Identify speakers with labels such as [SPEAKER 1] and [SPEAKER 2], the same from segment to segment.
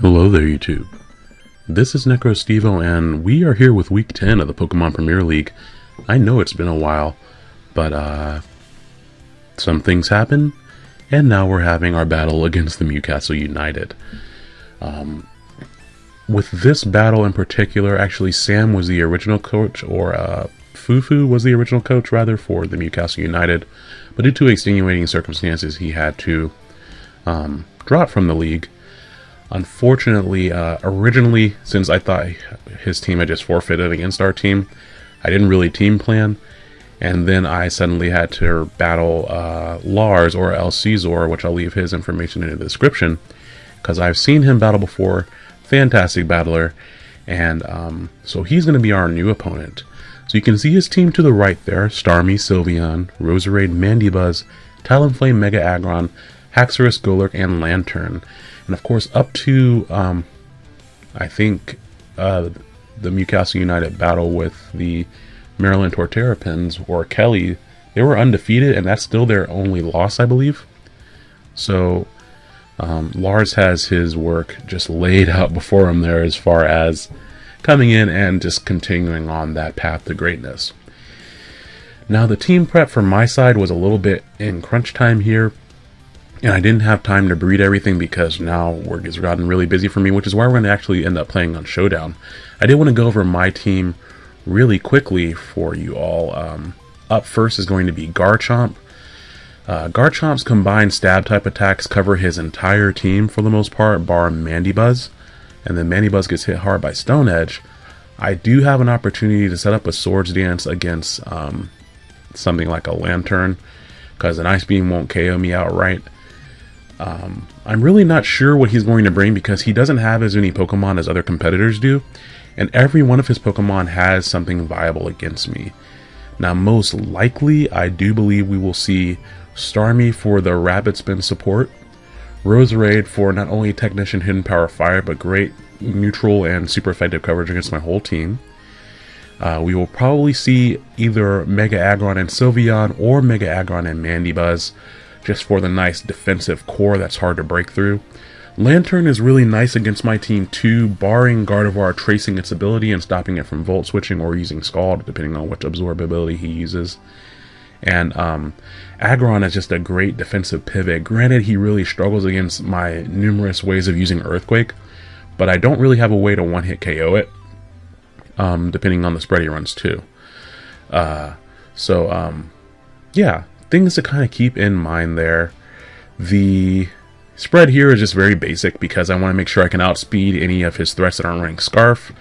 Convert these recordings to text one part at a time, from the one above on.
[SPEAKER 1] Hello there, YouTube. This is NecroStevo, and we are here with Week 10 of the Pokemon Premier League. I know it's been a while, but uh, some things happen, and now we're having our battle against the Mewcastle United. Um, with this battle in particular, actually, Sam was the original coach, or uh, Fufu was the original coach, rather, for the Mewcastle United. But due to extenuating circumstances, he had to um, drop from the league. Unfortunately, uh, originally, since I thought his team had just forfeited against our team, I didn't really team plan. And then I suddenly had to battle uh, Lars or El Caesar, which I'll leave his information in the description, because I've seen him battle before. Fantastic battler. And um, so he's going to be our new opponent. So you can see his team to the right there, Starmie, Sylveon, Roserade, Mandibuzz, Talonflame, Mega Aggron, Haxorus, Golurk, and Lanturn. And of course, up to, um, I think, uh, the Newcastle United battle with the Maryland Torterrapins or Kelly, they were undefeated, and that's still their only loss, I believe. So, um, Lars has his work just laid out before him there as far as coming in and just continuing on that path to greatness. Now, the team prep from my side was a little bit in crunch time here, and I didn't have time to breed everything because now work has gotten really busy for me, which is why we're going to actually end up playing on Showdown. I did want to go over my team really quickly for you all. Um, up first is going to be Garchomp. Uh, Garchomp's combined stab type attacks cover his entire team for the most part, bar Mandibuzz and then Mandibuzz gets hit hard by Stone Edge, I do have an opportunity to set up a Swords Dance against um, something like a Lanturn, because an Ice Beam won't KO me outright. Um, I'm really not sure what he's going to bring because he doesn't have as many Pokemon as other competitors do, and every one of his Pokemon has something viable against me. Now, most likely, I do believe we will see Starmie for the Rapid Spin support, Roserade for not only Technician Hidden Power Fire, but great neutral and super effective coverage against my whole team. Uh, we will probably see either Mega Aggron and Sylveon or Mega Aggron and Mandibuzz just for the nice defensive core that's hard to break through. Lanturn is really nice against my team too, barring Gardevoir tracing its ability and stopping it from Volt Switching or using Scald, depending on which absorb ability he uses. And um, Aggron is just a great defensive pivot. Granted, he really struggles against my numerous ways of using Earthquake, but I don't really have a way to one-hit KO it, um, depending on the spread he runs too. Uh, so, um, yeah, things to kind of keep in mind there. The spread here is just very basic because I want to make sure I can outspeed any of his threats that aren't running Scarf.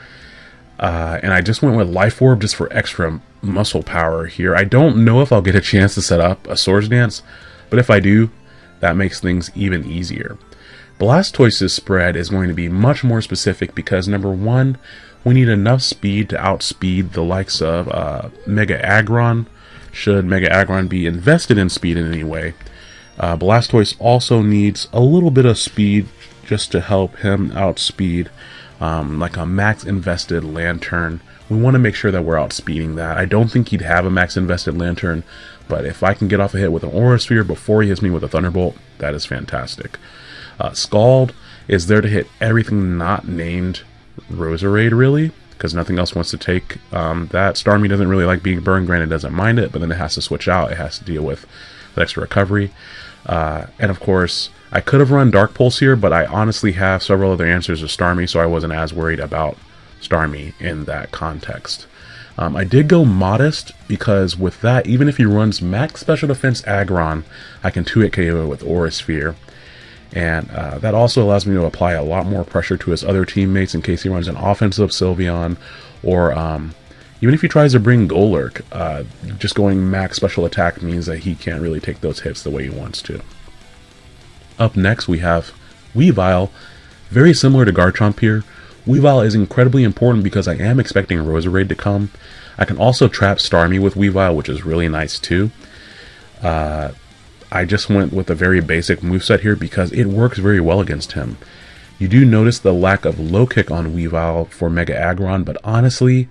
[SPEAKER 1] Uh, and I just went with Life Orb just for extra muscle power here. I don't know if I'll get a chance to set up a Swords Dance, but if I do, that makes things even easier. Blastoise's spread is going to be much more specific because number one, we need enough speed to outspeed the likes of uh, Mega Aggron, should Mega Aggron be invested in speed in any way. Uh, Blastoise also needs a little bit of speed just to help him outspeed um, like a max invested Lanturn. We want to make sure that we're outspeeding that. I don't think he'd have a max invested Lanturn, but if I can get off a hit with an Aura Sphere before he hits me with a Thunderbolt, that is fantastic. Uh, Scald is there to hit everything not named Roserade, really, because nothing else wants to take um, that. Starmie doesn't really like being burned, granted doesn't mind it, but then it has to switch out. It has to deal with the extra recovery. Uh, and of course, I could have run Dark Pulse here, but I honestly have several other answers to Starmie, so I wasn't as worried about Starmie in that context. Um, I did go Modest because with that, even if he runs Max Special Defense Aggron, I can 2-hit KO with Aura Sphere. And uh, that also allows me to apply a lot more pressure to his other teammates in case he runs an offensive Sylveon or um, even if he tries to bring Golurk, uh, just going max special attack means that he can't really take those hits the way he wants to. Up next, we have Weavile. Very similar to Garchomp here. Weavile is incredibly important because I am expecting Roserade to come. I can also trap Starmie with Weavile, which is really nice too. Uh, I just went with a very basic moveset here because it works very well against him. You do notice the lack of low kick on Weavile for Mega Aggron, but honestly,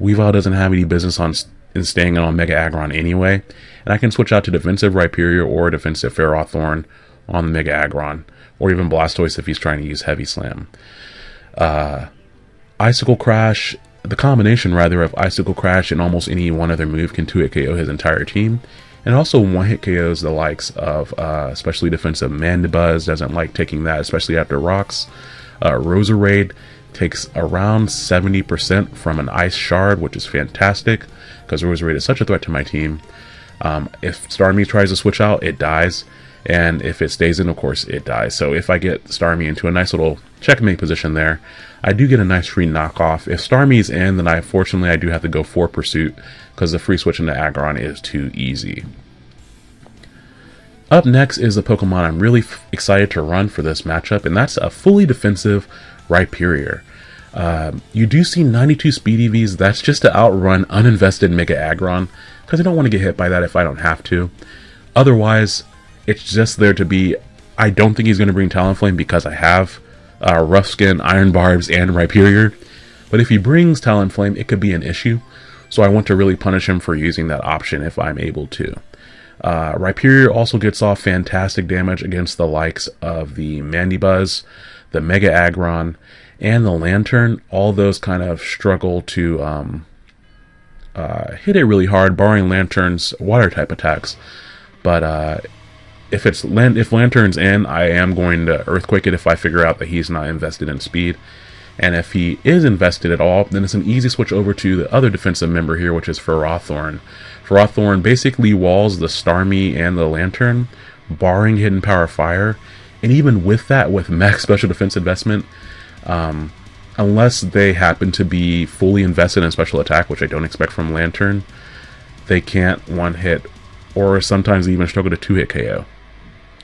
[SPEAKER 1] Weavile doesn't have any business on in staying on Mega Aggron anyway, and I can switch out to defensive Rhyperior or defensive Ferrothorn on the Mega Aggron or even Blastoise if he's trying to use Heavy Slam. Uh, Icicle Crash, the combination rather of Icicle Crash and almost any one other move can 2-hit KO his entire team. And also one-hit KOs the likes of uh, especially defensive Mandibuzz, doesn't like taking that, especially after rocks. Uh, Roserade takes around 70% from an Ice Shard, which is fantastic, because Roserade is such a threat to my team. Um, if Starmie tries to switch out, it dies. And if it stays in, of course, it dies. So if I get Starmie into a nice little checkmate position there, I do get a nice free knockoff. If Starmie's in, then I fortunately I do have to go for Pursuit because the free switch into Aggron is too easy. Up next is a Pokemon I'm really excited to run for this matchup, and that's a fully defensive Rhyperior. Um, you do see 92 speed EVs, that's just to outrun uninvested Mega Aggron, because I don't want to get hit by that if I don't have to. Otherwise, it's just there to be... I don't think he's going to bring Talonflame because I have uh, Rough Skin, Iron Barbs, and Rhyperior. But if he brings Talonflame, it could be an issue. So I want to really punish him for using that option if I'm able to. Uh, Rhyperior also gets off fantastic damage against the likes of the Mandibuzz, the Mega Aggron, and the Lanturn. All those kind of struggle to um, uh, hit it really hard, barring Lanturn's water type attacks. But uh, if it's if Lanturn's in, I am going to Earthquake it if I figure out that he's not invested in speed. And if he is invested at all, then it's an easy switch over to the other defensive member here, which is Ferrothorn. Ferrothorn basically walls the Starmie and the Lanturn, barring Hidden Power Fire. And even with that, with max special defense investment, um, unless they happen to be fully invested in special attack, which I don't expect from Lanturn, they can't one hit or sometimes even struggle to two hit KO.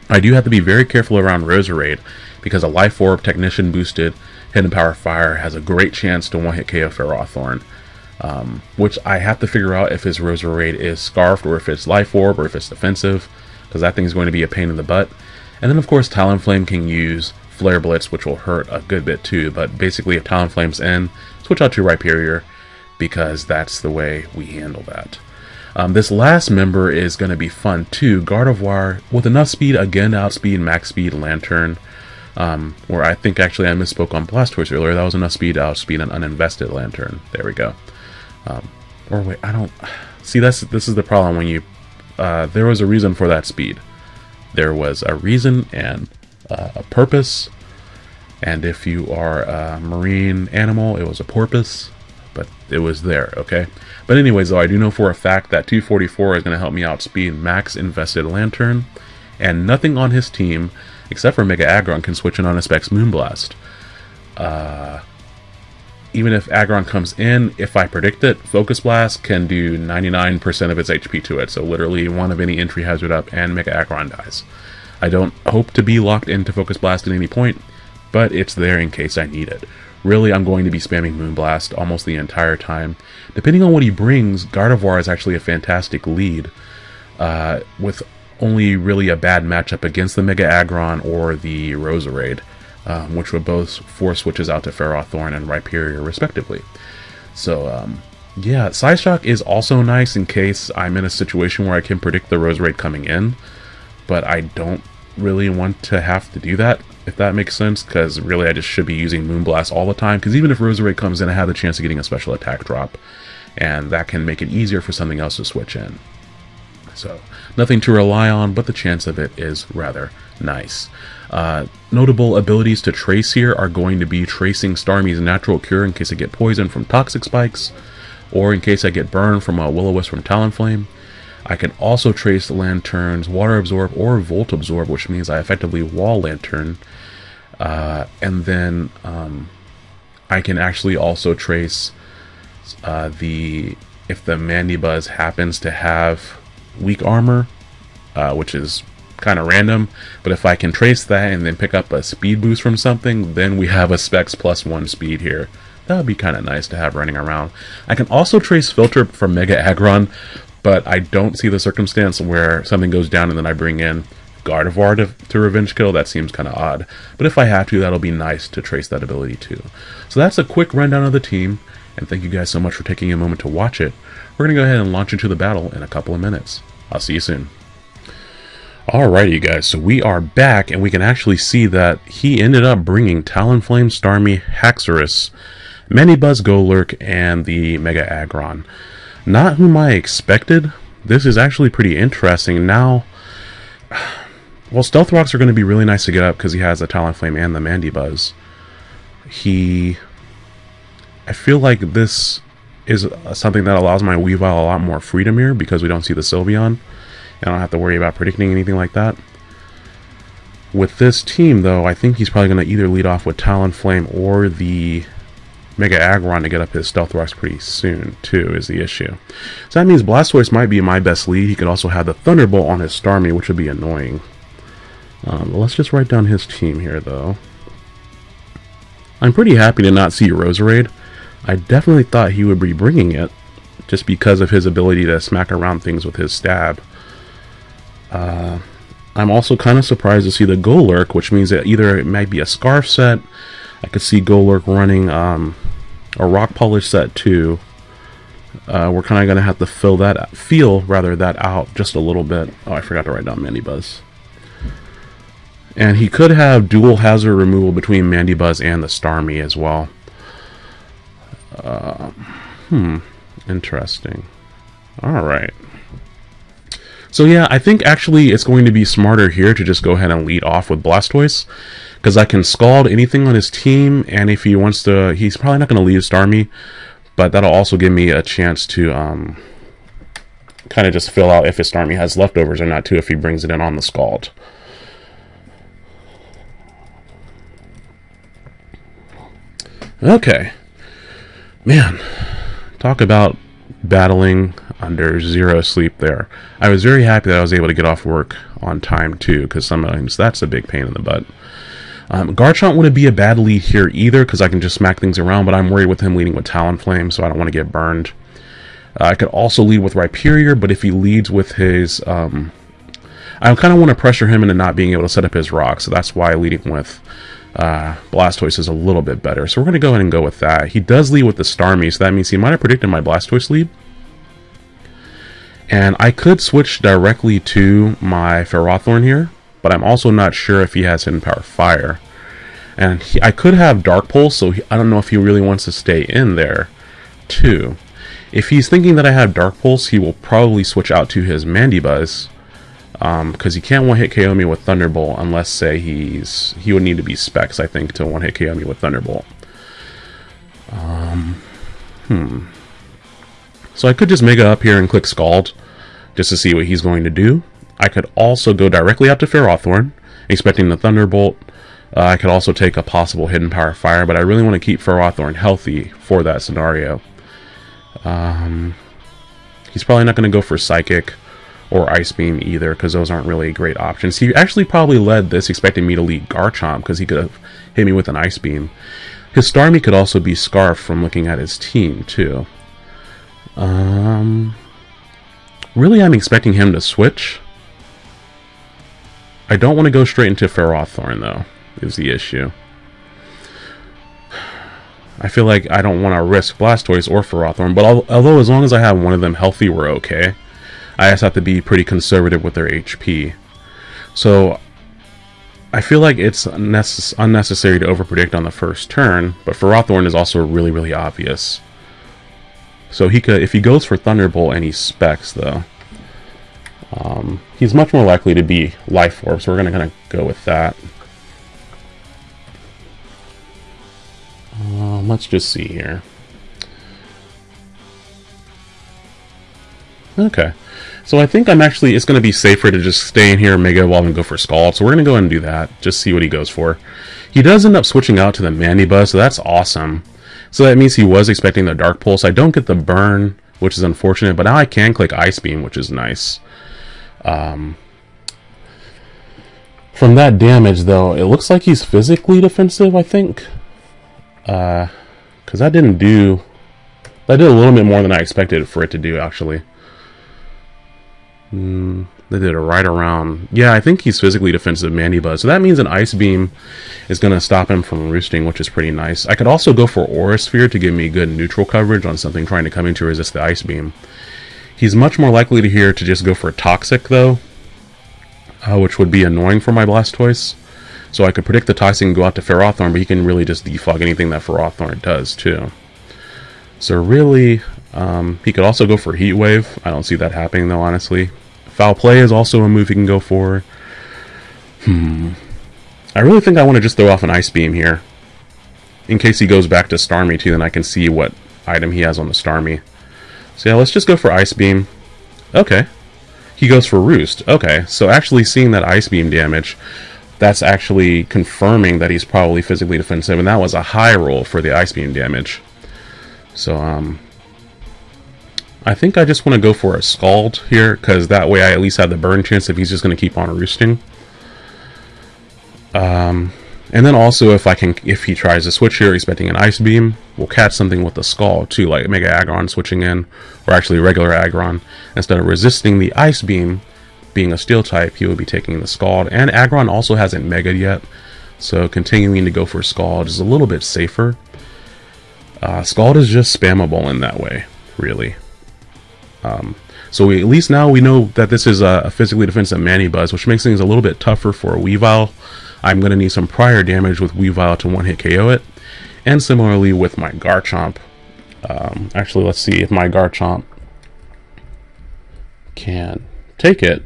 [SPEAKER 1] I do have to be very careful around Roserade because a Life Orb Technician boosted Hidden Power Fire has a great chance to one hit KO Ferrothorn. Um, which I have to figure out if his Roserade is Scarfed or if it's Life Orb or if it's defensive because that thing's going to be a pain in the butt. And then of course Talonflame can use Flare Blitz which will hurt a good bit too but basically if Talonflame's in, switch out to Rhyperior because that's the way we handle that. Um, this last member is going to be fun too. Gardevoir with enough speed, again outspeed Max Speed Lanturn. Um, where I think actually I misspoke on Blastoise earlier. That was enough speed to outspeed an uninvested Lanturn. There we go. Um, or wait, I don't... See, that's this is the problem when you... Uh, there was a reason for that speed. There was a reason and uh, a purpose. And if you are a marine animal, it was a porpoise. But it was there, okay? But anyways, though, I do know for a fact that 244 is going to help me outspeed Max Invested Lanturn. and nothing on his team, except for Mega Aggron, can switch in on a Specs Moonblast. Uh, even if Aggron comes in, if I predict it, Focus Blast can do 99% of its HP to it, so literally one of any entry hazard up and Mega Aggron dies. I don't hope to be locked into Focus Blast at any point, but it's there in case I need it. Really, I'm going to be spamming Moonblast almost the entire time. Depending on what he brings, Gardevoir is actually a fantastic lead, uh, with only really a bad matchup against the Mega Aggron or the Roserade, um, which would both force switches out to Ferrothorn and Rhyperior respectively. So, um, yeah, Psyshock is also nice in case I'm in a situation where I can predict the Roserade coming in, but I don't really want to have to do that if that makes sense, because really I just should be using Moonblast all the time, because even if Roserade comes in, I have the chance of getting a special attack drop, and that can make it easier for something else to switch in. So, nothing to rely on, but the chance of it is rather nice. Uh, notable abilities to trace here are going to be tracing Starmie's natural cure in case I get poisoned from toxic spikes, or in case I get burned from a Will-O-Wisp from Talonflame. I can also trace Lanturn's Water Absorb or Volt Absorb, which means I effectively wall Lanturn. Uh, and then um, I can actually also trace uh, the if the Mandibuzz happens to have weak armor, uh, which is kind of random. But if I can trace that and then pick up a speed boost from something, then we have a Specs plus one speed here. That would be kind of nice to have running around. I can also trace Filter from Mega Aggron, but I don't see the circumstance where something goes down and then I bring in Gardevoir to, to revenge kill. That seems kind of odd. But if I have to, that'll be nice to trace that ability too. So that's a quick rundown of the team, and thank you guys so much for taking a moment to watch it. We're going to go ahead and launch into the battle in a couple of minutes. I'll see you soon. Alrighty you guys, so we are back and we can actually see that he ended up bringing Talonflame, Starmie, Haxorus, Mandibuzz Golurk, and the Mega Aggron. Not whom I expected. This is actually pretty interesting. Now, well, Stealth Rocks are going to be really nice to get up because he has the Talonflame and the Mandibuzz. He... I feel like this is something that allows my Weavile a lot more freedom here because we don't see the Sylveon. And I don't have to worry about predicting anything like that. With this team, though, I think he's probably going to either lead off with Talonflame or the Mega Aggron to get up his Stealth Rocks pretty soon, too, is the issue. So that means Blastoise might be my best lead. He could also have the Thunderbolt on his Starmie, which would be annoying. Um, let's just write down his team here, though. I'm pretty happy to not see Roserade. I definitely thought he would be bringing it, just because of his ability to smack around things with his stab. Uh, I'm also kind of surprised to see the Golurk, which means that either it might be a Scarf set, I could see Golurk running um, a Rock Polish set too. Uh, we're kind of going to have to fill that, feel rather that out just a little bit. Oh, I forgot to write down Mandibuzz. And he could have dual hazard removal between Mandibuzz and the Starmie as well. Uh, hmm, interesting. Alright. So yeah, I think actually it's going to be smarter here to just go ahead and lead off with Blastoise. Because I can Scald anything on his team, and if he wants to, he's probably not going to leave Starmie. But that'll also give me a chance to um, kind of just fill out if his Starmie has leftovers or not too if he brings it in on the Scald. Okay. Man, talk about battling under zero sleep there. I was very happy that I was able to get off work on time too, because sometimes that's a big pain in the butt. Um, Garchomp wouldn't be a bad lead here either, because I can just smack things around, but I'm worried with him leading with Talonflame, so I don't want to get burned. Uh, I could also lead with Rhyperior, but if he leads with his... Um, I kind of want to pressure him into not being able to set up his rock, so that's why leading with uh, Blastoise is a little bit better. So we're going to go ahead and go with that. He does lead with the Starmie, so that means he might have predicted my Blastoise lead. And I could switch directly to my Ferrothorn here, but I'm also not sure if he has Hidden Power Fire. And he, I could have Dark Pulse, so he, I don't know if he really wants to stay in there, too. If he's thinking that I have Dark Pulse, he will probably switch out to his Mandibuzz, because um, he can't one hit KO me with Thunderbolt unless say he's he would need to be specs I think to one hit KO me with Thunderbolt. Um, hmm. So I could just Mega up here and click Scald just to see what he's going to do. I could also go directly up to Ferrothorn, expecting the Thunderbolt. Uh, I could also take a possible Hidden Power Fire, but I really want to keep Ferrothorn healthy for that scenario. Um, he's probably not going to go for Psychic or Ice Beam either, because those aren't really great options. He actually probably led this expecting me to lead Garchomp, because he could have hit me with an Ice Beam. His Starmie could also be Scarf from looking at his team, too. Um, really, I'm expecting him to switch. I don't want to go straight into Ferrothorn, though, is the issue. I feel like I don't want to risk Blastoise or Ferrothorn, but although as long as I have one of them healthy, we're okay. I just have to be pretty conservative with their HP. So I feel like it's unnecessary to overpredict on the first turn, but Ferrothorn is also really, really obvious. So he could, if he goes for Thunderbolt and he specs though, um, he's much more likely to be Life Orb, so we're going to kind of go with that. Um, let's just see here. Okay. So I think I'm actually, it's going to be safer to just stay in here and Mega Evolve and go for Scald. So we're going to go ahead and do that. Just see what he goes for. He does end up switching out to the Mandibuzz, so that's awesome. So that means he was expecting the Dark Pulse. I don't get the burn, which is unfortunate, but now I can click Ice Beam, which is nice. Um, from that damage, though, it looks like he's physically defensive, I think. Because uh, that didn't do... That did a little bit more than I expected for it to do, actually. Mm, they did it right around. Yeah, I think he's physically defensive Mandibuzz. So that means an Ice Beam is going to stop him from roosting, which is pretty nice. I could also go for Aura Sphere to give me good neutral coverage on something trying to come in to resist the Ice Beam. He's much more likely to here to just go for Toxic, though. uh, which would be annoying for my Blastoise. So I could predict the Toxic and go out to Ferrothorn, but he can really just defog anything that Ferrothorn does, too. So really, um, he could also go for Heat Wave. I don't see that happening, though, honestly. Foul Play is also a move he can go for. Hmm. I really think I want to just throw off an Ice Beam here. In case he goes back to Starmie, too, then I can see what item he has on the Starmie. So yeah, let's just go for Ice Beam. Okay. He goes for Roost. Okay, so actually seeing that Ice Beam damage that's actually confirming that he's probably physically defensive, and that was a high roll for the Ice Beam damage. So, um, I think I just want to go for a Scald here, because that way I at least have the burn chance if he's just going to keep on roosting. Um, and then also if I can, if he tries to switch here, expecting an Ice Beam, we'll catch something with the Scald too, like Mega Aggron switching in, or actually regular Aggron. Instead of resisting the Ice Beam, being a steel type, he would be taking the Scald. And Aggron also hasn't Mega yet, so continuing to go for Scald is a little bit safer. Uh, Scald is just spammable in that way, really. Um, so we, at least now we know that this is a, a physically defensive Manny Mandibuzz, which makes things a little bit tougher for Weavile. I'm going to need some prior damage with Weavile to one-hit KO it. And similarly with my Garchomp. Um, actually, let's see if my Garchomp can take it.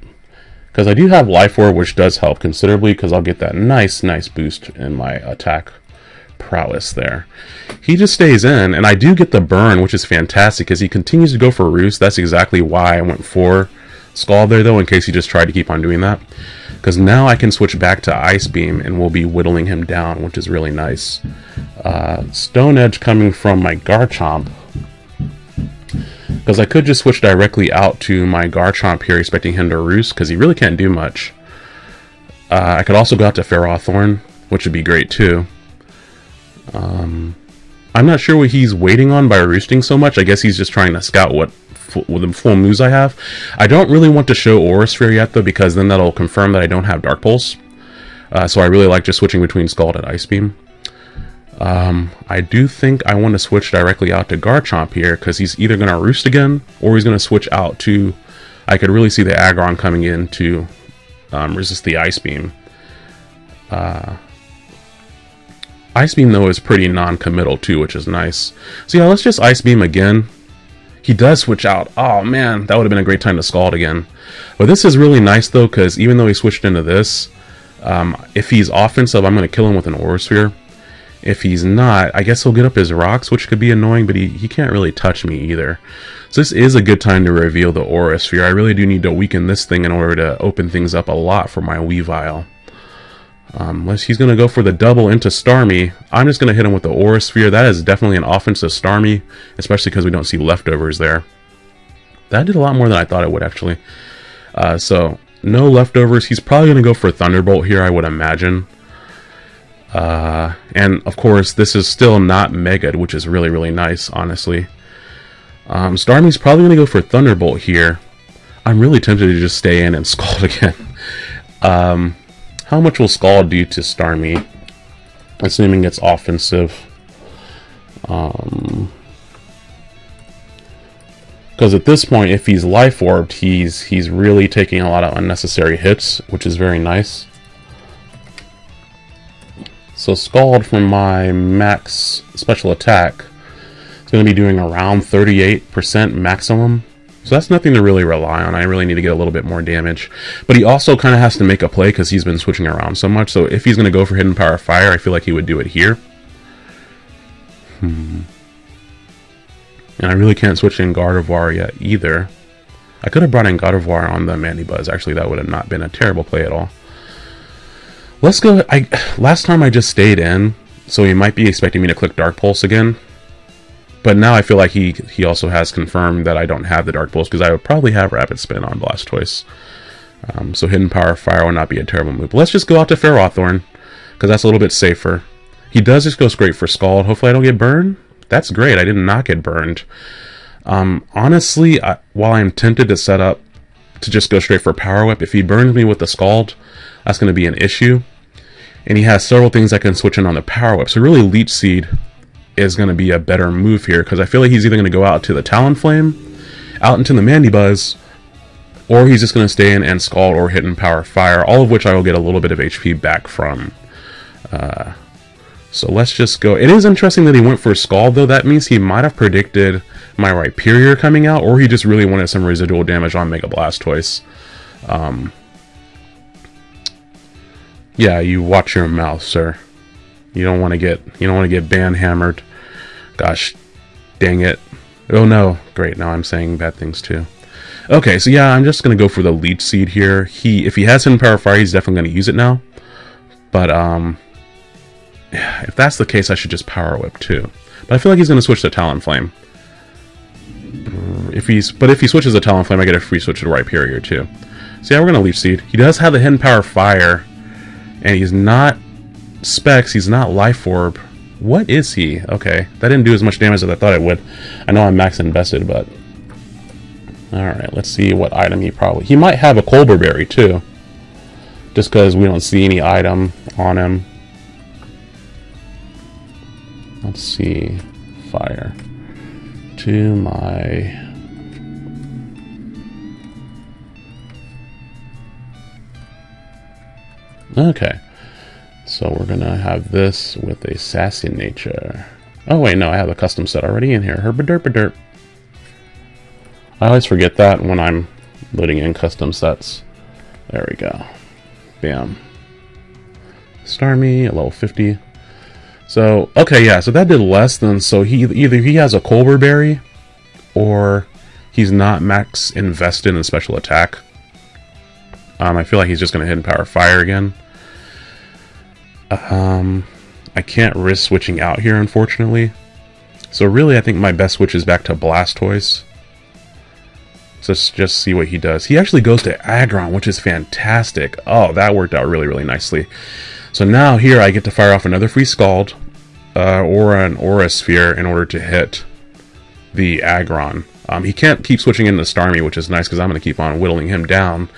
[SPEAKER 1] Because I do have Life Orb, which does help considerably, because I'll get that nice, nice boost in my attack prowess there. He just stays in, and I do get the burn, which is fantastic, because he continues to go for Roost. That's exactly why I went for Scald there, though, in case he just tried to keep on doing that. Because now I can switch back to Ice Beam, and we'll be whittling him down, which is really nice. Uh, Stone Edge coming from my Garchomp because I could just switch directly out to my Garchomp here, expecting him to roost, because he really can't do much. Uh, I could also go out to Ferrothorn, which would be great too. Um, I'm not sure what he's waiting on by roosting so much. I guess he's just trying to scout what the full moves I have. I don't really want to show Aura Sphere yet though, because then that'll confirm that I don't have Dark Pulse. Uh, so I really like just switching between Scald and Ice Beam. Um, I do think I want to switch directly out to Garchomp here because he's either going to roost again or he's going to switch out to... I could really see the Aggron coming in to um, resist the Ice Beam. Uh, Ice Beam, though, is pretty non-committal, too, which is nice. So, yeah, let's just Ice Beam again. He does switch out. Oh, man, that would have been a great time to Scald again. But this is really nice, though, because even though he switched into this, um, if he's offensive, I'm going to kill him with an Aura Sphere. If he's not, I guess he'll get up his rocks, which could be annoying, but he, he can't really touch me either. So this is a good time to reveal the Aura Sphere. I really do need to weaken this thing in order to open things up a lot for my Weavile. Um, unless he's going to go for the double into Starmie, I'm just going to hit him with the Aura Sphere. That is definitely an offensive Starmie, especially because we don't see leftovers there. That did a lot more than I thought it would, actually. Uh, so, no leftovers. He's probably going to go for Thunderbolt here, I would imagine. Uh, and of course, this is still not Mega, which is really, really nice, honestly. Um, Starmie's probably going to go for Thunderbolt here. I'm really tempted to just stay in and Scald again. um, how much will Scald do to Starmie? Assuming it's offensive. Um, because at this point, if he's life orbed, he's he's really taking a lot of unnecessary hits, which is very nice. So Scald from my max special attack is going to be doing around 38% maximum. So that's nothing to really rely on. I really need to get a little bit more damage. But he also kind of has to make a play because he's been switching around so much. So if he's going to go for Hidden Power Fire, I feel like he would do it here. Hmm. And I really can't switch in Gardevoir yet either. I could have brought in Gardevoir on the Mandibuzz. Actually, that would have not been a terrible play at all. Let's go. I Last time I just stayed in, so he might be expecting me to click Dark Pulse again. But now I feel like he, he also has confirmed that I don't have the Dark Pulse, because I would probably have Rapid Spin on Blastoise. Um, so Hidden Power Fire will not be a terrible move. But let's just go out to Ferrothorn, because that's a little bit safer. He does just go straight for Scald. Hopefully I don't get burned. That's great. I did not get burned. Um, honestly, I, while I'm tempted to set up to just go straight for Power Whip, if he burns me with the Scald, that's going to be an issue. And he has several things I can switch in on the Power Whip. So really Leech Seed is going to be a better move here because I feel like he's either going to go out to the Talonflame, out into the Mandibuzz, or he's just going to stay in and Scald or Hidden Power Fire, all of which I will get a little bit of HP back from. Uh, so let's just go. It is interesting that he went for Scald, though. That means he might have predicted my Rhyperior coming out, or he just really wanted some residual damage on Mega Blastoise. Um, yeah, you watch your mouth, sir. You don't want to get you don't want to get ban hammered. Gosh, dang it. Oh no, great. Now I'm saying bad things too. Okay, so yeah, I'm just gonna go for the leech seed here. He, if he has hidden power fire, he's definitely gonna use it now. But um, if that's the case, I should just power whip too. But I feel like he's gonna switch to Talonflame. If he's, but if he switches to Talonflame, I get a free switch to Rhyperior too. So yeah, we're gonna leech seed. He does have the hidden power fire, and he's not specs. He's not life orb. What is he? Okay, that didn't do as much damage as I thought it would. I know I'm max invested, but Alright, let's see what item he probably... He might have a Colbur Berry, too. Just because we don't see any item on him. Let's see. Fire. To my... Okay. So we're to have this with a sassy nature. Oh wait, no, I have a custom set already in here. Herpaderpaderp. I always forget that when I'm loading in custom sets. There we go. Bam. Starmie level 50. So, okay, yeah, so that did less than, so he either he has a Colbur Berry, or he's not max invested in special attack. Um, I feel like he's just going to hidden power fire again. Um, I can't risk switching out here, unfortunately. So really, I think my best switch is back to Blastoise. So let's just see what he does. He actually goes to Aggron, which is fantastic. Oh, that worked out really, really nicely. So now here I get to fire off another free Scald uh, or an Aura Sphere in order to hit the Aggron. Um, he can't keep switching into Starmie, which is nice because I'm going to keep on whittling him down.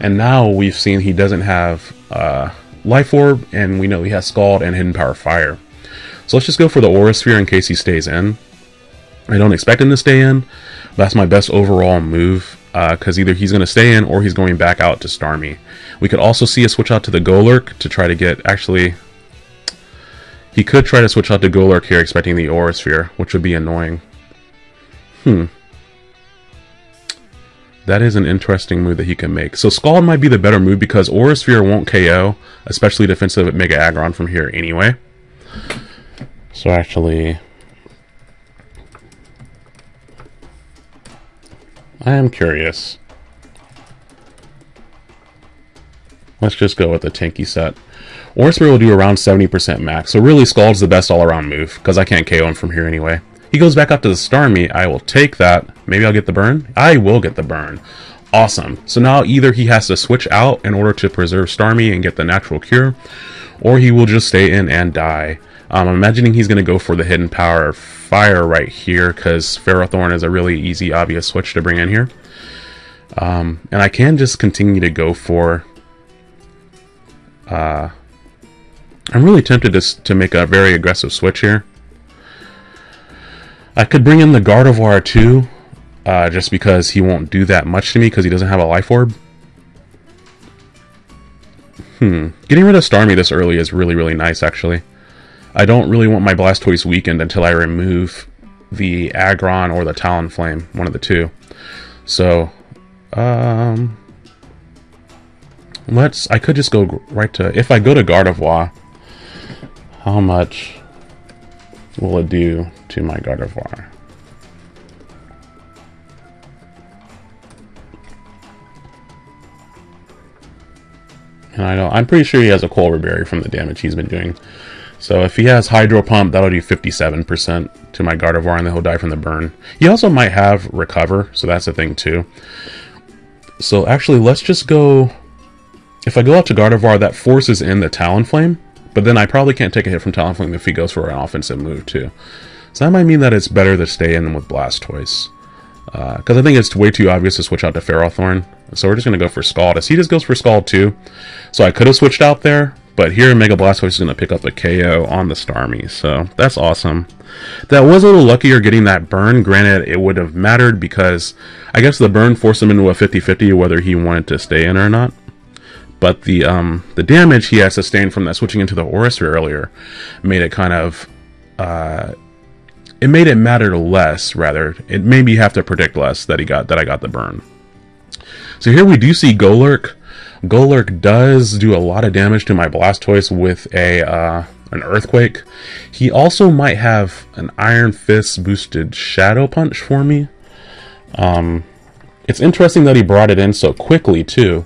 [SPEAKER 1] And now we've seen he doesn't have uh, Life Orb, and we know he has Scald and Hidden Power Fire. So let's just go for the Aura Sphere in case he stays in. I don't expect him to stay in. That's my best overall move because uh, either he's going to stay in or he's going back out to Starmie. We could also see a switch out to the Golurk to try to get... Actually, he could try to switch out to Golurk here expecting the Aura Sphere, which would be annoying. Hmm. That is an interesting move that he can make. So Scald might be the better move because Aura Sphere won't KO, especially defensive Mega Aggron from here anyway. So actually, I am curious. Let's just go with the tanky set. Aura Sphere will do around 70% max, so really Scald's the best all-around move, because I can't KO him from here anyway. He goes back up to the Starmie, I will take that. Maybe I'll get the burn? I will get the burn. Awesome. So now either he has to switch out in order to preserve Starmie and get the natural cure, or he will just stay in and die. Um, I'm imagining he's going to go for the hidden power fire right here because Ferrothorn is a really easy, obvious switch to bring in here. Um, and I can just continue to go for... Uh, I'm really tempted to, to make a very aggressive switch here. I could bring in the Gardevoir too, uh, just because he won't do that much to me because he doesn't have a Life Orb. Hmm. Getting rid of Starmie this early is really, really nice, actually. I don't really want my Blastoise weakened until I remove the Aggron or the Talonflame, one of the two. So, um, let's, I could just go right to, if I go to Gardevoir, how much will it do to my Gardevoir? And I know, I'm pretty sure he has a Colbur Berry from the damage he's been doing. So if he has Hydro Pump, that'll do 57% to my Gardevoir, and then he'll die from the burn. He also might have Recover, so that's a thing too. So actually, let's just go... If I go out to Gardevoir, that forces in the Talonflame, but then I probably can't take a hit from Talonflame if he goes for an offensive move too. So that might mean that it's better to stay in with Blastoise. Because uh, I think it's way too obvious to switch out to Ferrothorn. So we're just going to go for Scald. As he just goes for Scald too. So I could have switched out there, But here, Mega Blastoise is going to pick up a KO on the Starmie, so that's awesome. That was a little luckier getting that burn. Granted, it would have mattered because I guess the burn forced him into a 50-50 whether he wanted to stay in or not. But the um, the damage he had sustained from that switching into the Aura Sphere earlier made it kind of... Uh, it made it matter less, rather. It made me have to predict less that he got that I got the burn. So here we do see Golurk Golurk does do a lot of damage to my Blastoise with a uh, an Earthquake. He also might have an Iron Fist boosted Shadow Punch for me. Um, it's interesting that he brought it in so quickly too.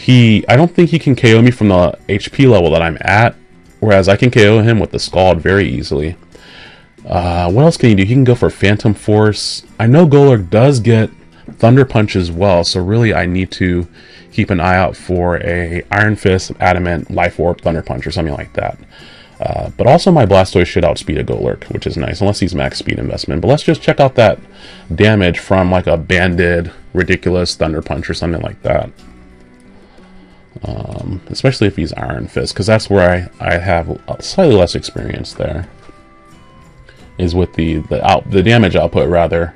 [SPEAKER 1] He, I don't think he can KO me from the HP level that I'm at, whereas I can KO him with the Scald very easily. Uh, what else can he do? He can go for Phantom Force. I know Golurk does get Thunder Punch as well, so really I need to keep an eye out for a Iron Fist, Adamant, Life Orb, Thunder Punch, or something like that. Uh, but also my Blastoise should outspeed a Golurk, which is nice, unless he's max speed investment. But let's just check out that damage from like a banded, ridiculous Thunder Punch or something like that. Um, especially if he's Iron Fist, because that's where I, I have slightly less experience there. Is with the the out the damage output rather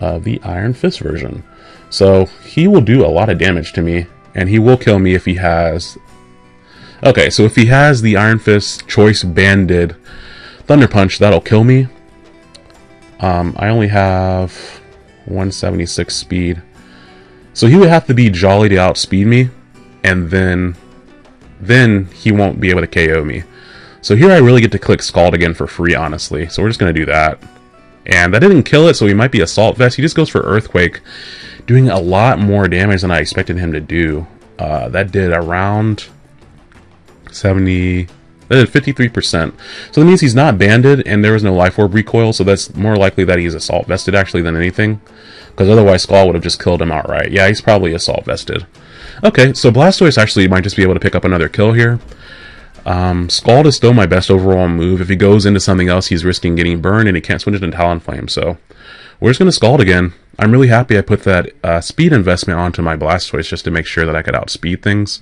[SPEAKER 1] of the Iron Fist version. So he will do a lot of damage to me, and he will kill me if he has... Okay, so if he has the Iron Fist Choice Banded Thunder Punch, that'll kill me. Um, I only have 176 speed. So he would have to be jolly to outspeed me, and then then he won't be able to KO me. So here I really get to click Scald again for free, honestly. So we're just going to do that. And that didn't kill it, so he might be Assault Vest. He just goes for Earthquake doing a lot more damage than I expected him to do. Uh, that did around 70, that did 53%. So that means he's not banded and there was no life orb recoil, so that's more likely that he's assault vested actually than anything. Because otherwise Scald would have just killed him outright. Yeah, he's probably assault vested. Okay, so Blastoise actually might just be able to pick up another kill here. Um, Scald is still my best overall move. If he goes into something else, he's risking getting burned, and he can't switch it into Talonflame, so we're just going to Scald again. I'm really happy I put that uh, speed investment onto my Blastoise just to make sure that I could outspeed things.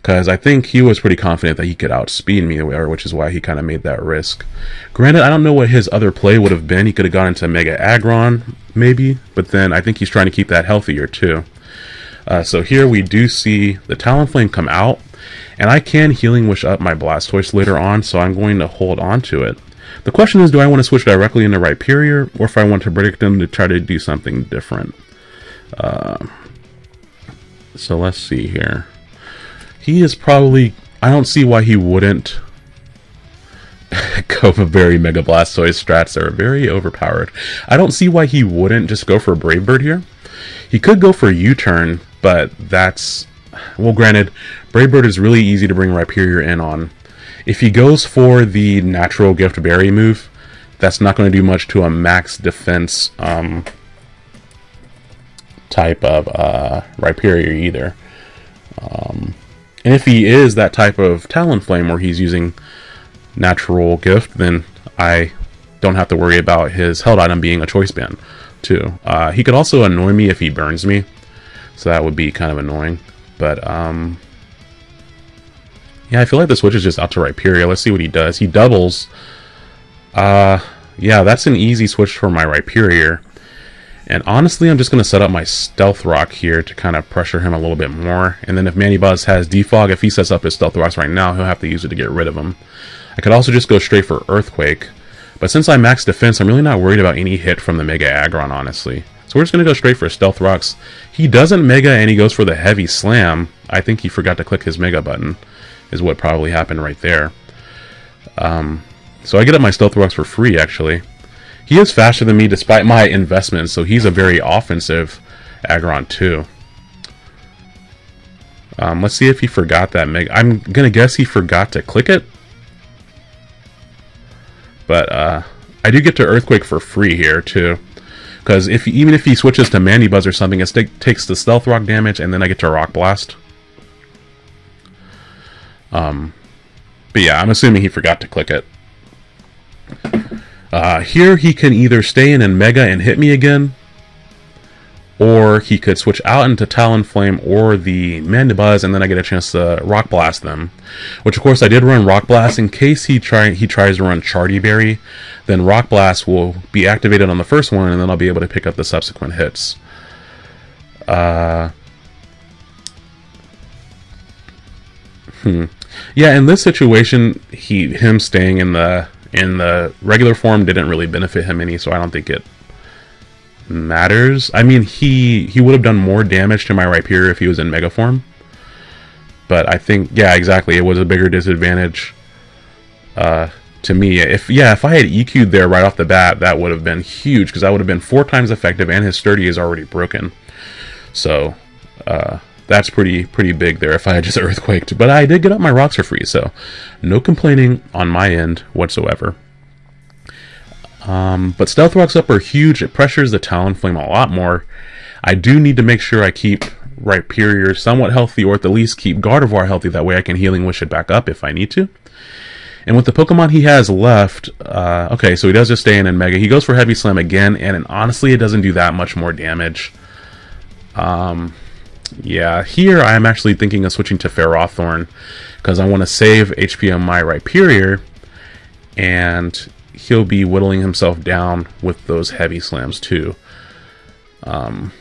[SPEAKER 1] Because I think he was pretty confident that he could outspeed me, which is why he kind of made that risk. Granted, I don't know what his other play would have been. He could have gone into Mega Aggron, maybe. But then I think he's trying to keep that healthier, too. Uh, so here we do see the Talonflame come out. And I can Healing Wish up my Blastoise later on, so I'm going to hold on to it. The question is, do I want to switch directly into Rhyperior, or if I want to predict them to try to do something different? Uh, so let's see here. He is probably... I don't see why he wouldn't for very Mega Blastoise strats are very overpowered. I don't see why he wouldn't just go for Brave Bird here. He could go for U-turn, but that's... Well, granted, Brave Bird is really easy to bring Rhyperior in on. If he goes for the natural gift berry move, that's not going to do much to a max defense um, type of uh, Rhyperior either. Um, and if he is that type of Talonflame where he's using natural gift, then I don't have to worry about his held item being a choice band too. Uh, he could also annoy me if he burns me, so that would be kind of annoying. But um, yeah, I feel like the switch is just out to Rhyperior. Let's see what he does. He doubles. Uh, yeah, that's an easy switch for my Rhyperior. And honestly, I'm just going to set up my Stealth Rock here to kind of pressure him a little bit more. And then if Mandibuzz has Defog, if he sets up his Stealth Rocks right now, he'll have to use it to get rid of him. I could also just go straight for Earthquake. But since I'm max defense, I'm really not worried about any hit from the Mega Aggron, honestly. So we're just going to go straight for Stealth Rocks. He doesn't Mega and he goes for the Heavy Slam. I think he forgot to click his Mega button is what probably happened right there. Um, so I get up my Stealth Rocks for free, actually. He is faster than me despite my investment, so he's a very offensive Aggron too. Um, let's see if he forgot that Mega. I'm gonna guess he forgot to click it. But uh, I do get to Earthquake for free here too. Because if even if he switches to Mandibuzz or something, it takes the Stealth Rock damage, and then I get to Rock Blast. Um, but yeah, I'm assuming he forgot to click it. Uh, here he can either stay in and Mega and hit me again, or he could switch out into Talonflame or the Mandibuzz, and then I get a chance to Rock Blast them. Which, of course, I did run Rock Blast in case he try he tries to run Chartti Berry. Then Rock Blast will be activated on the first one, and then I'll be able to pick up the subsequent hits. Uh, hmm. Yeah, in this situation, he him staying in the in the regular form didn't really benefit him any, so I don't think it matters. I mean, he he would have done more damage to my Rhyperior if he was in Mega form. But I think, yeah, exactly. It was a bigger disadvantage uh, to me. If yeah, if I had EQ'd there right off the bat, that would have been huge because I would have been four times effective, and his sturdy is already broken. So uh, that's pretty pretty big there. If I had just earthquaked, but I did get up my rocks for free, so no complaining on my end whatsoever. Um, but Stealth Rocks up are huge. It pressures the Talonflame a lot more. I do need to make sure I keep Rhyperior somewhat healthy, or at the least keep Gardevoir healthy. That way I can Healing Wish it back up if I need to. And with the Pokemon he has left, uh, okay, so he does just stay in in Mega. He goes for Heavy Slam again, and, and honestly, it doesn't do that much more damage. Um, yeah, here I'm actually thinking of switching to Ferrothorn, because I want to save HP on my Rhyperior, and he'll be whittling himself down with those heavy slams too. Um,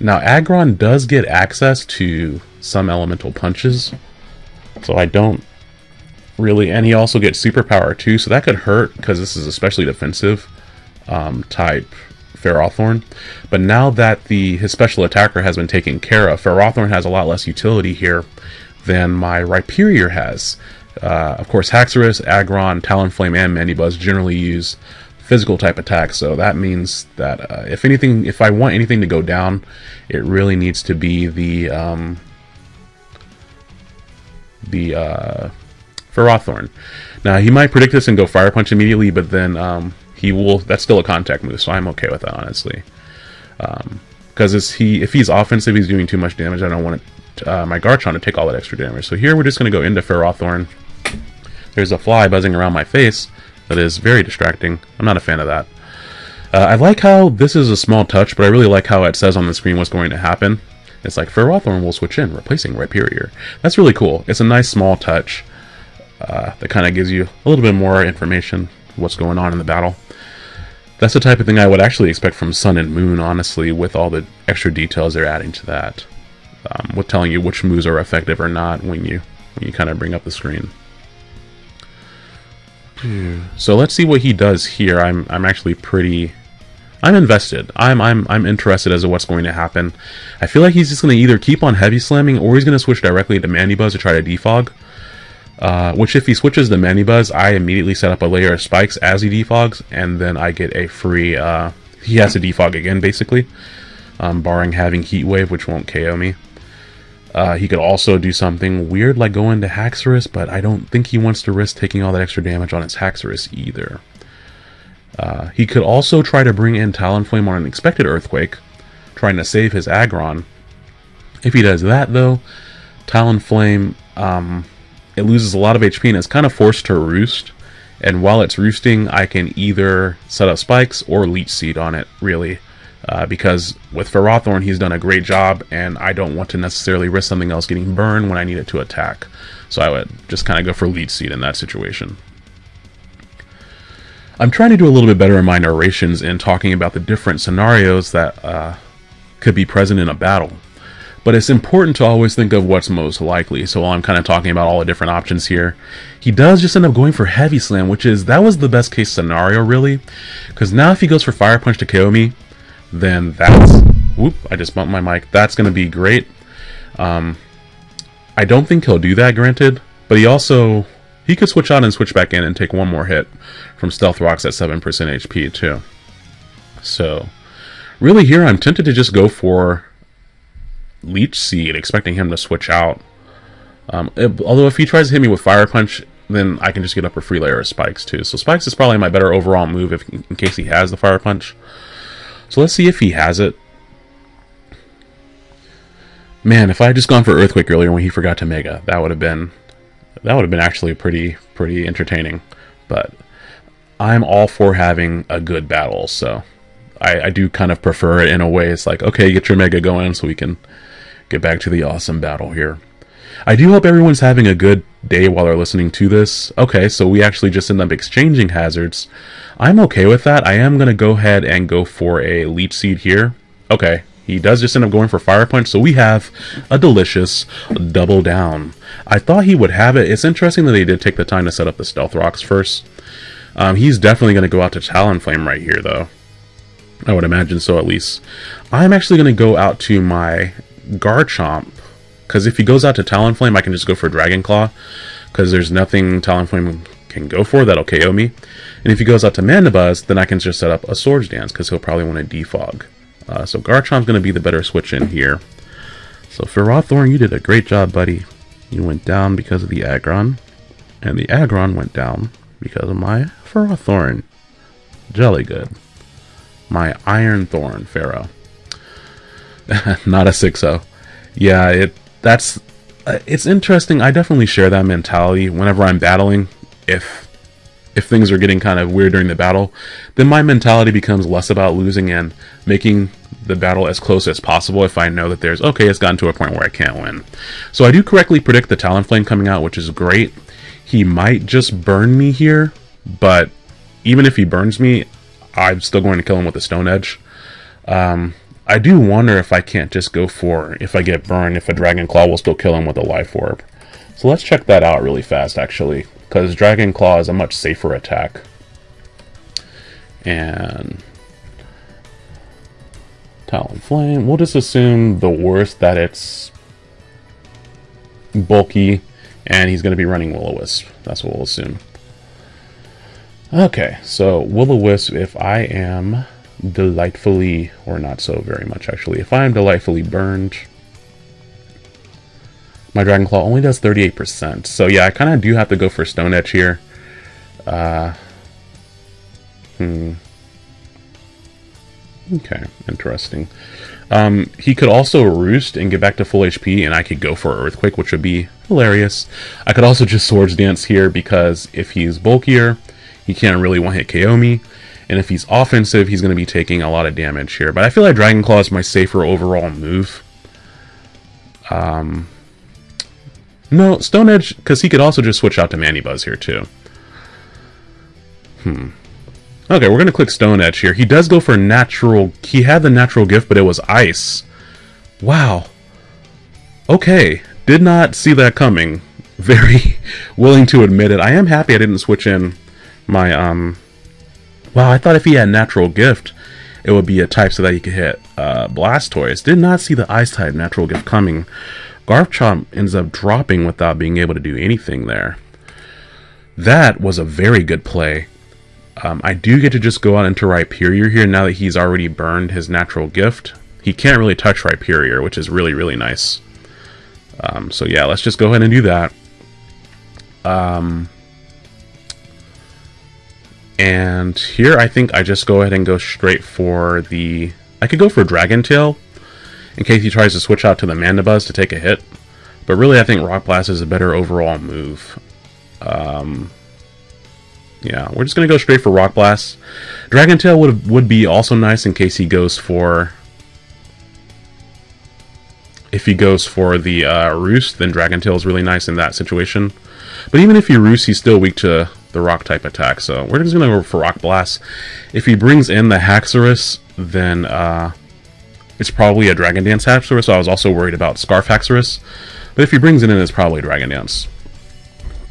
[SPEAKER 1] now, Aggron does get access to some elemental punches, so I don't really, and he also gets superpower too, so that could hurt because this is especially defensive um, type Ferrothorn. But now that the his special attacker has been taken care of, Ferrothorn has a lot less utility here than my Rhyperior has. Uh, of course, Haxorus, Aggron, Talonflame, and Mandibuzz generally use physical type attacks, so that means that uh, if anything, if I want anything to go down, it really needs to be the um, the uh, Ferrothorn. Now he might predict this and go Fire Punch immediately, but then um, he will. That's still a contact move, so I'm okay with that honestly. Because um, he, if he's offensive, he's doing too much damage. I don't want it, uh, my Garchomp to take all that extra damage. So here we're just going to go into Ferrothorn. There's a fly buzzing around my face that is very distracting. I'm not a fan of that. Uh, I like how this is a small touch, but I really like how it says on the screen what's going to happen. It's like Ferrothorn will switch in, replacing Rhyperior. That's really cool. It's a nice small touch uh, that kind of gives you a little bit more information what's going on in the battle. That's the type of thing I would actually expect from Sun and Moon, honestly, with all the extra details they're adding to that. Um, with telling you which moves are effective or not when you when you kind of bring up the screen. So let's see what he does here. I'm I'm actually pretty I'm invested. I'm I'm I'm interested as to what's going to happen. I feel like he's just going to either keep on heavy slamming or he's going to switch directly to Mandibuzz to try to defog. Uh, which if he switches to Mandibuzz, I immediately set up a layer of spikes as he defogs, and then I get a free. Uh, he has to defog again, basically, um, barring having Heat Wave, which won't KO me. Uh, he could also do something weird like go into Haxorus, but I don't think he wants to risk taking all that extra damage on his Haxorus either. Uh, he could also try to bring in Talonflame on an expected Earthquake, trying to save his Aggron. If he does that, though, Talonflame, um, it loses a lot of HP and is kind of forced to roost. And while it's roosting, I can either set up spikes or leech seed on it, really. Uh, because with Ferrothorn, he's done a great job, and I don't want to necessarily risk something else getting burned when I need it to attack. So I would just kind of go for leech seed in that situation. I'm trying to do a little bit better in my narrations in talking about the different scenarios that uh, could be present in a battle. But it's important to always think of what's most likely. So while I'm kind of talking about all the different options here, he does just end up going for Heavy Slam, which is, that was the best case scenario, really. Because now if he goes for Fire Punch to KO me, then that's... Whoop, I just bumped my mic. That's going to be great. Um, I don't think he'll do that, granted. But he also... He could switch out and switch back in and take one more hit from Stealth Rocks at 7% HP, too. So, really here I'm tempted to just go for Leech Seed, expecting him to switch out. Um, it, although if he tries to hit me with Fire Punch, then I can just get up a free layer of Spikes, too. So Spikes is probably my better overall move if, in case he has the Fire Punch. So let's see if he has it. Man, if I had just gone for Earthquake earlier when he forgot to Mega, that would have been that would have been actually pretty pretty entertaining. But I'm all for having a good battle, so I, I do kind of prefer it in a way. It's like, okay, get your Mega going so we can get back to the awesome battle here. I do hope everyone's having a good day while they're listening to this. Okay, so we actually just end up exchanging hazards. I'm okay with that. I am going to go ahead and go for a Leech Seed here. Okay, he does just end up going for Fire Punch, so we have a delicious double down. I thought he would have it. It's interesting that they did take the time to set up the Stealth Rocks first. Um, he's definitely going to go out to Talonflame right here, though. I would imagine so, at least. I'm actually going to go out to my Garchomp, because if he goes out to Talonflame, I can just go for Dragon Claw, because there's nothing Talonflame can go for that'll KO me. And if he goes out to Mandibuzz, then I can just set up a Swords Dance, because he'll probably want to defog. Uh, so Garchomp's going to be the better switch in here. So Ferrothorn, you did a great job, buddy. You went down because of the Aggron, and the Aggron went down because of my Ferrothorn. Jelly good. My Iron Thorn Pharaoh. Not a 6-0. Yeah, it that's uh, it's interesting. I definitely share that mentality whenever I'm battling. If if things are getting kind of weird during the battle, then my mentality becomes less about losing and making the battle as close as possible if I know that there's, okay, it's gotten to a point where I can't win. So I do correctly predict the Talonflame coming out, which is great. He might just burn me here, but even if he burns me, I'm still going to kill him with a Stone Edge. Um, I do wonder if I can't just go for, if I get burned, if a Dragon Claw will still kill him with a Life Orb. So let's check that out really fast, actually because Dragon Claw is a much safer attack. And Talonflame, we'll just assume the worst that it's bulky and he's going to be running Will-O-Wisp. That's what we'll assume. Okay, so Will-O-Wisp, if I am delightfully, or not so very much actually, if I am delightfully burned, my Dragon Claw only does 38%. So yeah, I kind of do have to go for Stone Edge here. Uh, hmm. Okay, interesting. Um, he could also Roost and get back to full HP, and I could go for Earthquake, which would be hilarious. I could also just Swords Dance here, because if he's bulkier, he can't really one-hit KO me. And if he's offensive, he's going to be taking a lot of damage here. But I feel like Dragon Claw is my safer overall move. Um, no, Stone Edge, because he could also just switch out to Manny Mandibuzz here, too. Hmm. Okay, we're going to click Stone Edge here. He does go for natural... He had the natural gift, but it was ice. Wow. Okay. Did not see that coming. Very willing to admit it. I am happy I didn't switch in my, um... Wow, I thought if he had natural gift, it would be a type so that he could hit uh, Blastoise. Did not see the ice type natural gift coming. Garchomp ends up dropping without being able to do anything there. That was a very good play. Um, I do get to just go out into Rhyperior here now that he's already burned his natural gift. He can't really touch Rhyperior, which is really, really nice. Um, so yeah, let's just go ahead and do that. Um, and here I think I just go ahead and go straight for the... I could go for Dragon Tail, in case he tries to switch out to the Mandibuzz to take a hit. But really, I think Rock Blast is a better overall move. Um, yeah, we're just going to go straight for Rock Blast. Dragon Tail would, would be also nice in case he goes for... If he goes for the uh, Roost, then Dragon Tail is really nice in that situation. But even if he Roost, he's still weak to the Rock type attack. So we're just going to go for Rock Blast. If he brings in the Haxorus, then... Uh, it's probably a Dragon Dance Haxorus, so I was also worried about Scarf Haxorus. But if he brings it in, it's probably Dragon Dance.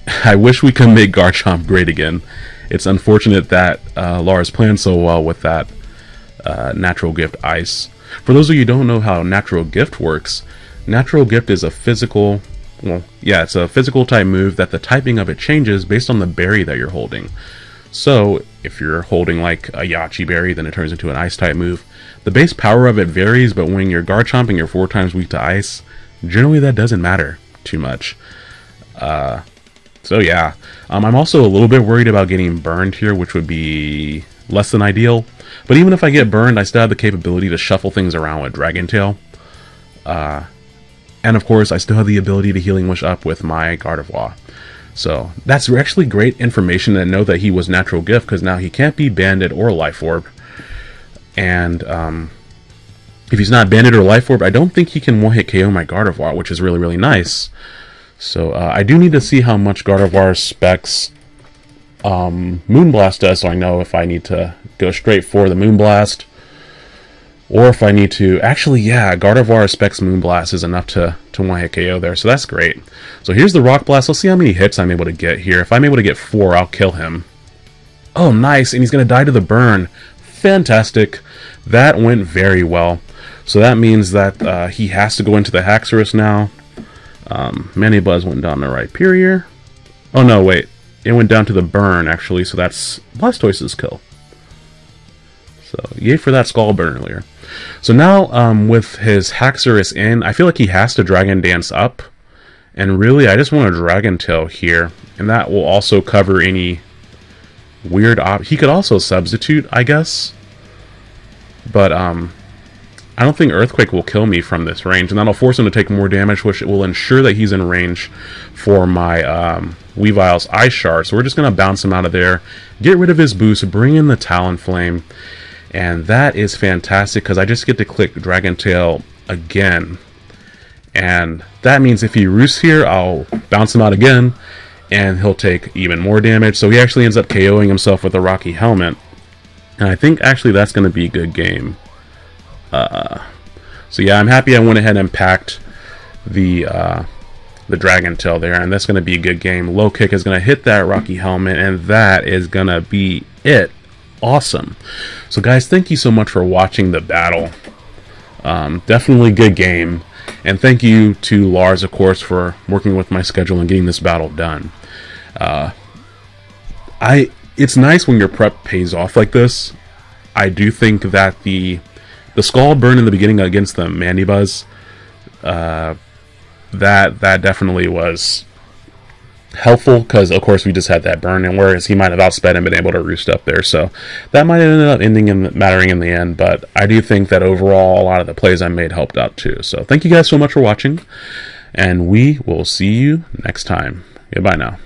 [SPEAKER 1] I wish we could make Garchomp great again. It's unfortunate that uh, Lars planned so well with that uh, Natural Gift Ice. For those of you who don't know how Natural Gift works, Natural Gift is a physical, well, yeah, it's a physical type move that the typing of it changes based on the berry that you're holding. So, if you're holding like a Yache berry, then it turns into an ice type move. The base power of it varies, but when you're Garchomp and you're four times weak to ice, generally that doesn't matter too much. Uh, so yeah, um, I'm also a little bit worried about getting burned here, which would be less than ideal. But even if I get burned, I still have the capability to shuffle things around with Dragon Tail. Uh, and of course, I still have the ability to Healing Wish up with my Gardevoir. So that's actually great information to know that he was natural gift because now he can't be banded or life orb. And um, if he's not Banded or Life Orb, I don't think he can one-hit KO my Gardevoir, which is really, really nice. So uh, I do need to see how much Gardevoir specs um, Moonblast does, so I know if I need to go straight for the Moonblast, or if I need to... Actually, yeah, Gardevoir specs Moonblast is enough to, to one-hit KO there, so that's great. So here's the Rock Blast. Let's see how many hits I'm able to get here. If I'm able to get four, I'll kill him. Oh, nice, and he's going to die to the burn. Fantastic. That went very well. So that means that uh, he has to go into the Haxorus now. Um, Mandibuzz went down to Rhyperior. Oh no, wait. It went down to the burn, actually, so that's Blastoise's kill. So, yay for that Scald Burn earlier. So now, um, with his Haxorus in, I feel like he has to Dragon Dance up. And really, I just want a Dragon Tail here. And that will also cover any weird op... He could also substitute, I guess. But, um, I don't think Earthquake will kill me from this range, and that'll force him to take more damage, which will ensure that he's in range for my um, Weavile's Ice Shard. So we're just going to bounce him out of there, get rid of his boost, bring in the Talonflame, and that is fantastic because I just get to click Dragon Tail again. And that means if he roosts here, I'll bounce him out again, and he'll take even more damage. So he actually ends up KOing himself with a Rocky Helmet. And I think actually that's going to be a good game. Uh, so yeah, I'm happy I went ahead and packed the uh, the Dragon Tail there, and that's going to be a good game. Low kick is going to hit that Rocky Helmet, and that is going to be it. Awesome. So guys, thank you so much for watching the battle. Um, definitely good game. And thank you to Lars, of course, for working with my schedule and getting this battle done. Uh, I It's nice when your prep pays off like this. I do think that the the scald burn in the beginning against the Mandibuzz, uh, that that definitely was helpful because of course we just had that burn and whereas he might have outsped and been able to roost up there. So that might end up ending in mattering in the end but I do think that overall a lot of the plays I made helped out too. So thank you guys so much for watching and we will see you next time. Goodbye now